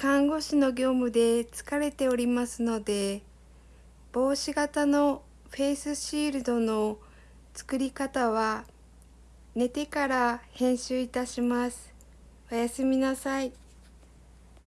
看護師の業務で疲れておりますので帽子型のフェイスシールドの作り方は寝てから編集いたします。おやすみなさい。